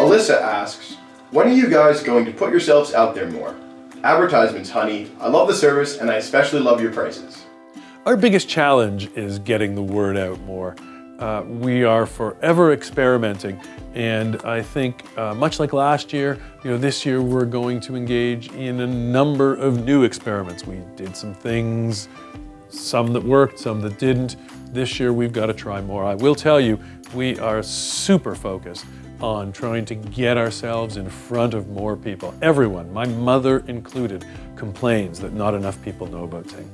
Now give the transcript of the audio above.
Alyssa asks, when are you guys going to put yourselves out there more? Advertisements, honey. I love the service and I especially love your prices. Our biggest challenge is getting the word out more. Uh, we are forever experimenting and I think uh, much like last year, you know, this year we're going to engage in a number of new experiments. We did some things, some that worked, some that didn't. This year we've got to try more. I will tell you, we are super focused on trying to get ourselves in front of more people. Everyone, my mother included, complains that not enough people know about Ting.